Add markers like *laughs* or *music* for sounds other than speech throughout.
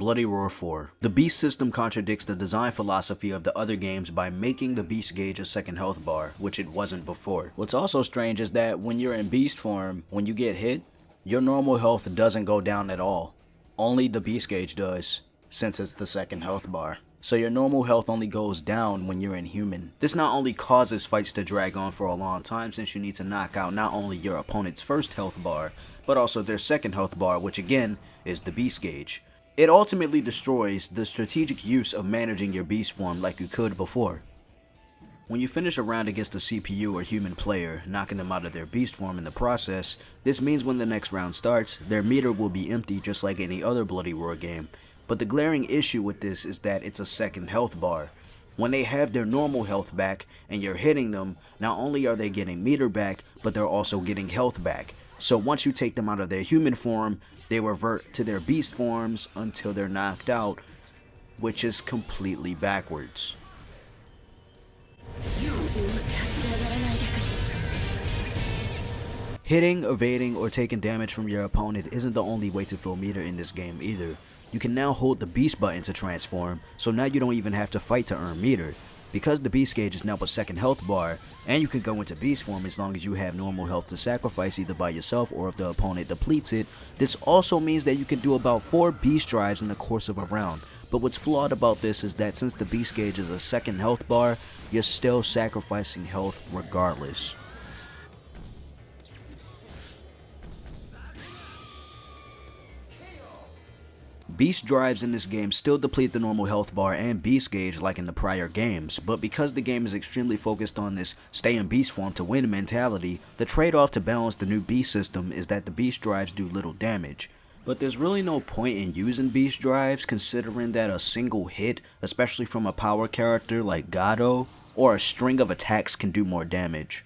Bloody Roar 4. The Beast system contradicts the design philosophy of the other games by making the Beast gauge a second health bar, which it wasn't before. What's also strange is that when you're in Beast form, when you get hit, your normal health doesn't go down at all. Only the Beast gauge does, since it's the second health bar. So your normal health only goes down when you're in human. This not only causes fights to drag on for a long time since you need to knock out not only your opponent's first health bar, but also their second health bar which again is the beast gauge. It ultimately destroys the strategic use of managing your beast form like you could before. When you finish a round against a CPU or human player, knocking them out of their beast form in the process, this means when the next round starts, their meter will be empty just like any other Bloody Roar game. But the glaring issue with this is that it's a second health bar. When they have their normal health back and you're hitting them, not only are they getting meter back, but they're also getting health back. So once you take them out of their human form, they revert to their beast forms until they're knocked out, which is completely backwards. Hitting, evading, or taking damage from your opponent isn't the only way to fill meter in this game either. You can now hold the beast button to transform, so now you don't even have to fight to earn meter. Because the beast gauge is now a second health bar, and you can go into beast form as long as you have normal health to sacrifice either by yourself or if the opponent depletes it, this also means that you can do about 4 beast drives in the course of a round. But what's flawed about this is that since the beast gauge is a second health bar, you're still sacrificing health regardless. Beast drives in this game still deplete the normal health bar and beast gauge like in the prior games, but because the game is extremely focused on this stay in beast form to win mentality, the trade-off to balance the new beast system is that the beast drives do little damage. But there's really no point in using beast drives considering that a single hit, especially from a power character like Gado, or a string of attacks can do more damage.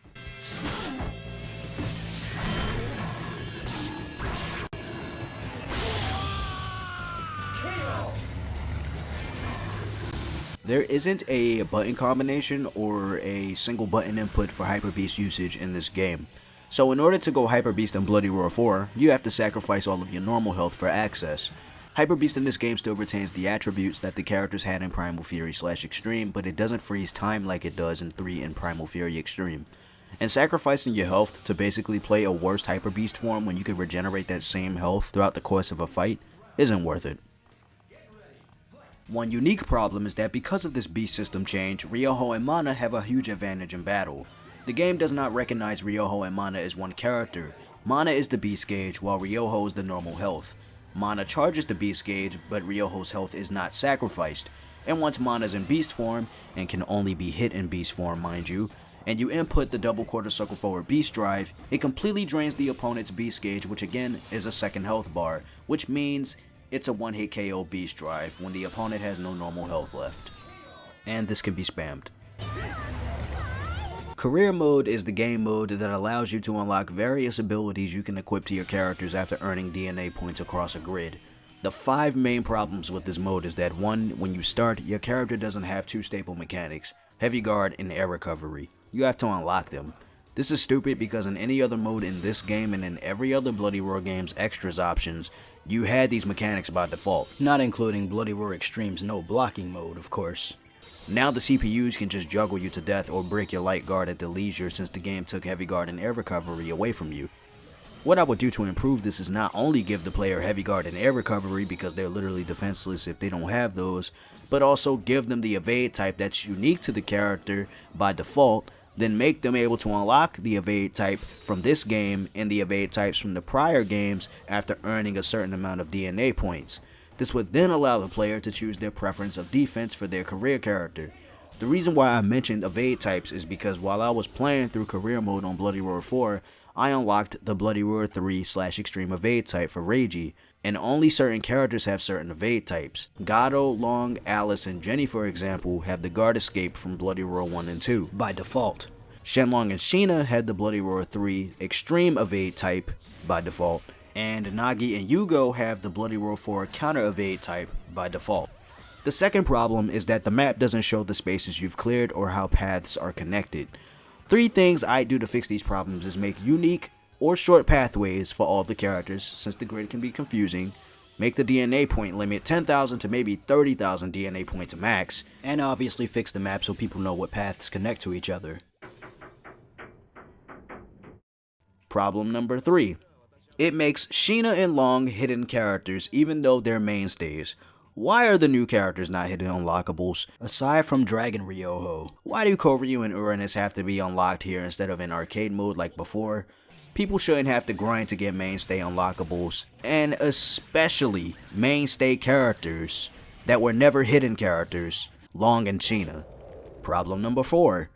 There isn't a button combination or a single button input for Hyper Beast usage in this game. So in order to go Hyper Beast in Bloody Roar 4, you have to sacrifice all of your normal health for access. Hyper Beast in this game still retains the attributes that the characters had in Primal Fury slash Extreme, but it doesn't freeze time like it does in 3 in Primal Fury Extreme. And sacrificing your health to basically play a worse Hyper Beast form when you can regenerate that same health throughout the course of a fight isn't worth it. One unique problem is that because of this beast system change, Ryoho and Mana have a huge advantage in battle. The game does not recognize Ryoho and Mana as one character. Mana is the beast gauge while Ryoho is the normal health. Mana charges the beast gauge, but Ryoho's health is not sacrificed. And once Mana is in beast form, and can only be hit in beast form mind you, and you input the double quarter circle forward beast drive, it completely drains the opponent's beast gauge which again is a second health bar, which means it's a one hit KO beast drive when the opponent has no normal health left. And this can be spammed. Career mode is the game mode that allows you to unlock various abilities you can equip to your characters after earning DNA points across a grid. The five main problems with this mode is that 1. When you start, your character doesn't have two staple mechanics, Heavy Guard and Air Recovery. You have to unlock them. This is stupid because in any other mode in this game and in every other Bloody Roar game's extras options, you had these mechanics by default, not including Bloody Roar Extreme's no blocking mode, of course. Now the CPUs can just juggle you to death or break your light guard at their leisure since the game took heavy guard and air recovery away from you. What I would do to improve this is not only give the player heavy guard and air recovery because they're literally defenseless if they don't have those, but also give them the evade type that's unique to the character by default then make them able to unlock the evade type from this game and the evade types from the prior games after earning a certain amount of DNA points. This would then allow the player to choose their preference of defense for their career character. The reason why I mentioned evade types is because while I was playing through career mode on Bloody Roar 4, I unlocked the Bloody Roar 3 slash extreme evade type for Reiji, and only certain characters have certain evade types. Gado, Long, Alice, and Jenny for example have the guard escape from Bloody Roar 1 and 2 by default. Shenlong and Shina had the Bloody Roar 3 extreme evade type by default, and Nagi and Yugo have the Bloody Roar 4 counter evade type by default. The second problem is that the map doesn't show the spaces you've cleared or how paths are connected. Three things I do to fix these problems is make unique or short pathways for all the characters since the grid can be confusing. make the DNA point limit 10,000 to maybe 30,000 DNA points max, and obviously fix the map so people know what paths connect to each other. Problem number 3. It makes Shina and Long hidden characters even though they're mainstays. Why are the new characters not hidden unlockables? Aside from Dragon Ryoho, why do Kohryu and Uranus have to be unlocked here instead of in arcade mode like before? People shouldn't have to grind to get mainstay unlockables, and especially mainstay characters that were never hidden characters, Long and Shina. Problem number 4.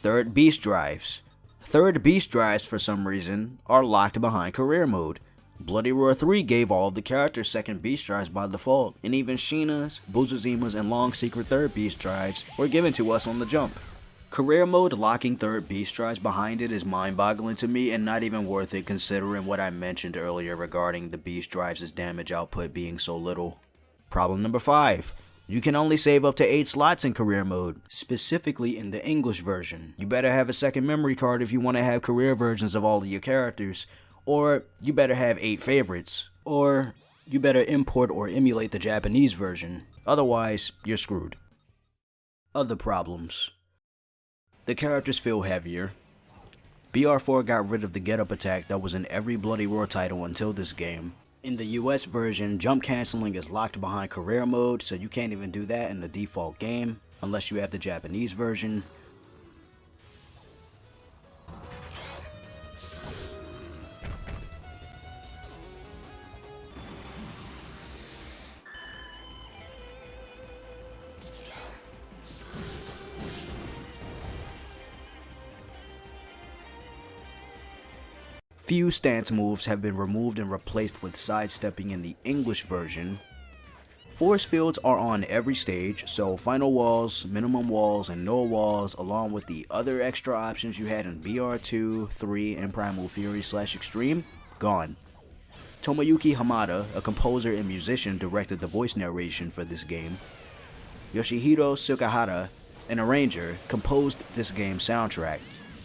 Third Beast Drives. Third Beast Drives for some reason are locked behind career mode. Bloody Roar 3 gave all of the characters second beast drives by default, and even Shina's, Busuzima's, and Long secret third beast drives were given to us on the jump. Career mode locking third beast drives behind it is mind-boggling to me and not even worth it considering what I mentioned earlier regarding the beast drives' damage output being so little. Problem number 5. You can only save up to 8 slots in career mode, specifically in the English version. You better have a second memory card if you want to have career versions of all of your characters, or you better have 8 favorites, or you better import or emulate the Japanese version, otherwise you're screwed. Other problems. The characters feel heavier. BR4 got rid of the get up attack that was in every Bloody Roar title until this game. In the US version, jump canceling is locked behind career mode, so you can't even do that in the default game, unless you have the Japanese version. Few stance moves have been removed and replaced with sidestepping in the English version. Force fields are on every stage, so final walls, minimum walls, and no walls, along with the other extra options you had in BR2, 3, and Primal Fury slash Extreme, gone. Tomoyuki Hamada, a composer and musician, directed the voice narration for this game. Yoshihiro Tsukahara, an arranger, composed this game's soundtrack.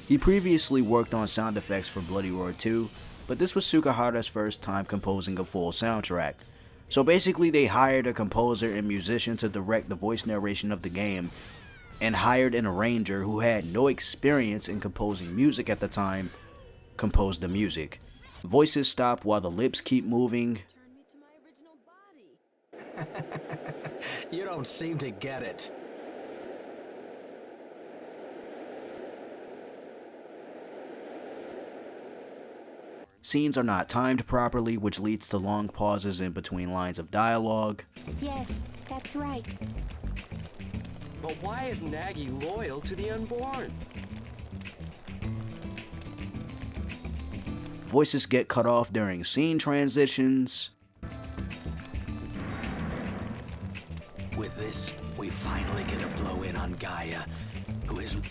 He previously worked on sound effects for Bloody Roar 2, but this was Tsukahara's first time composing a full soundtrack. So basically they hired a composer and musician to direct the voice narration of the game, and hired an arranger who had no experience in composing music at the time, compose the music. Voices stop while the lips keep moving. *laughs* you don't seem to get it. Scenes are not timed properly, which leads to long pauses in between lines of dialogue. Yes, that's right. But why is Nagi loyal to the unborn? Voices get cut off during scene transitions. With this, we finally get a blow in on Gaia, who is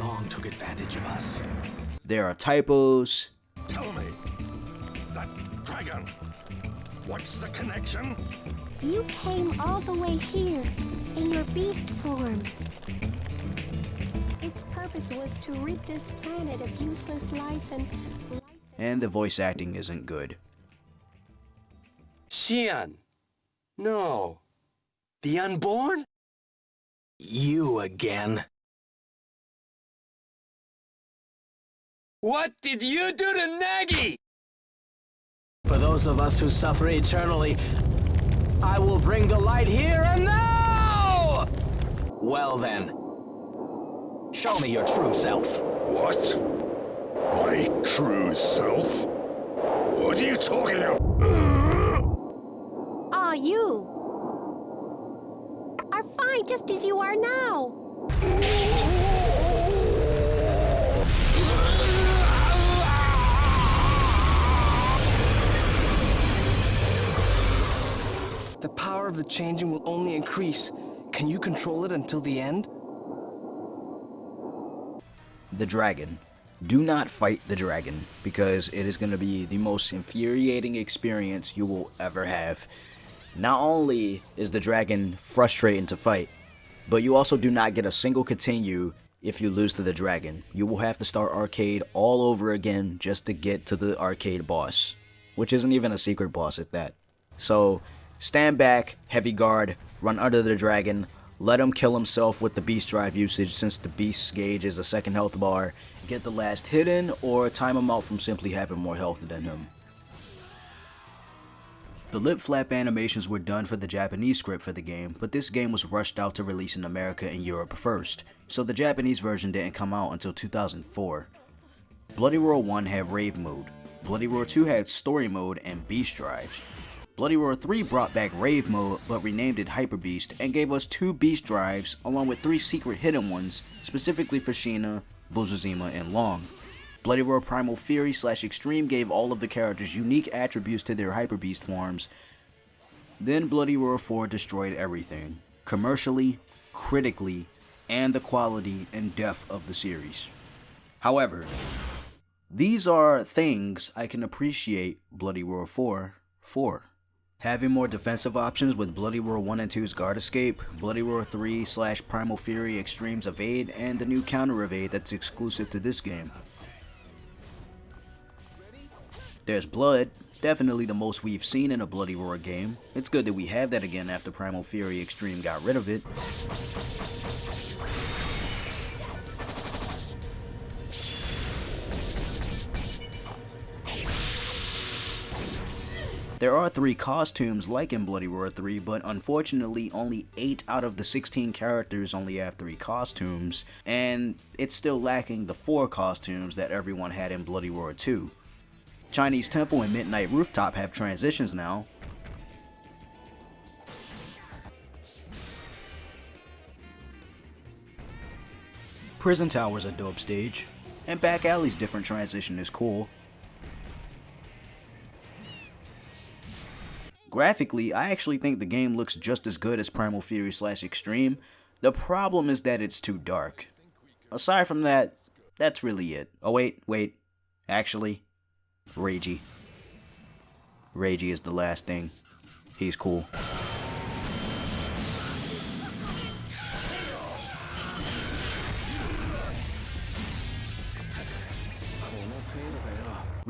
long took advantage of us. There are typos. Tell me, that dragon, what's the connection? You came all the way here in your beast form. Its purpose was to rid this planet of useless life and life And the voice acting isn't good. Xion. No. The unborn? You again. What did you do to Nagi? For those of us who suffer eternally, I will bring the light here and now! Well then, show me your true self. What? My true self? What are you talking about? Ah, you are fine just as you are now. Of the changing will only increase. Can you control it until the end? The dragon. Do not fight the dragon, because it is going to be the most infuriating experience you will ever have. Not only is the dragon frustrating to fight, but you also do not get a single continue if you lose to the dragon. You will have to start arcade all over again just to get to the arcade boss, which isn't even a secret boss at that. So stand back, heavy guard, run under the dragon, let him kill himself with the beast drive usage since the beast gauge is a second health bar, get the last hit in, or time him out from simply having more health than him. The lip flap animations were done for the Japanese script for the game, but this game was rushed out to release in America and Europe first, so the Japanese version didn't come out until 2004. Bloody Roar 1 had Rave mode, Bloody Roar 2 had Story mode and Beast drives. Bloody Roar 3 brought back Rave mode but renamed it Hyper Beast and gave us two Beast drives along with three secret hidden ones specifically for Shina, Busuzima, and Long. Bloody Roar Primal Fury slash Extreme gave all of the characters unique attributes to their Hyper Beast forms. Then Bloody Roar 4 destroyed everything, commercially, critically, and the quality and depth of the series. However, these are things I can appreciate Bloody Roar 4 for. Having more defensive options with Bloody Roar 1 and 2's Guard Escape, Bloody Roar 3 slash Primal Fury Extremes Evade, and the new Counter Evade that's exclusive to this game. There's blood, definitely the most we've seen in a Bloody Roar game. It's good that we have that again after Primal Fury Extreme got rid of it. There are 3 costumes like in Bloody Roar 3, but unfortunately only 8 out of the 16 characters only have 3 costumes, and it's still lacking the 4 costumes that everyone had in Bloody Roar 2. Chinese Temple and Midnight Rooftop have transitions now. Prison Tower's a dope stage, and Back Alley's different transition is cool. Graphically, I actually think the game looks just as good as Primal Fury slash Extreme. The problem is that it's too dark. Aside from that, that's really it. Oh wait, wait. Actually, Reiji. Reiji is the last thing. He's cool.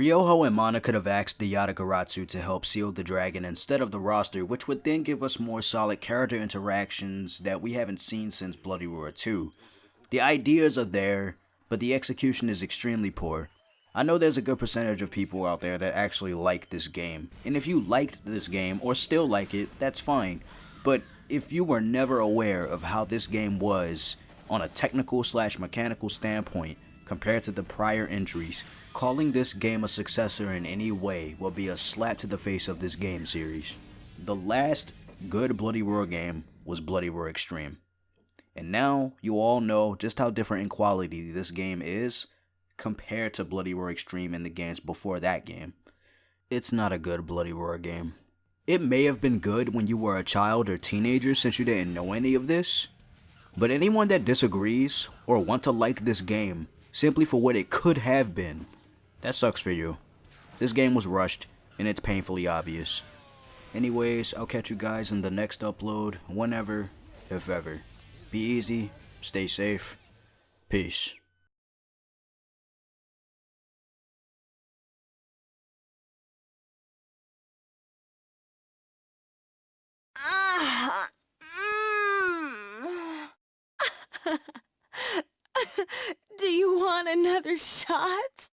Ryoho and Mana could have asked the Yatagarasu to help seal the dragon instead of the roster, which would then give us more solid character interactions that we haven't seen since Bloody Roar 2. The ideas are there, but the execution is extremely poor. I know there's a good percentage of people out there that actually like this game, and if you liked this game or still like it, that's fine. But if you were never aware of how this game was on a technical slash mechanical standpoint compared to the prior entries, calling this game a successor in any way will be a slap to the face of this game series. The last good Bloody Roar game was Bloody Roar Extreme. And now you all know just how different in quality this game is compared to Bloody Roar Extreme and the games before that game. It's not a good Bloody Roar game. It may have been good when you were a child or teenager since you didn't know any of this, but anyone that disagrees or want to like this game simply for what it could have been, that sucks for you. This game was rushed and it's painfully obvious. Anyways, I'll catch you guys in the next upload, whenever, if ever. Be easy, stay safe, peace. *laughs* Do you want another shot?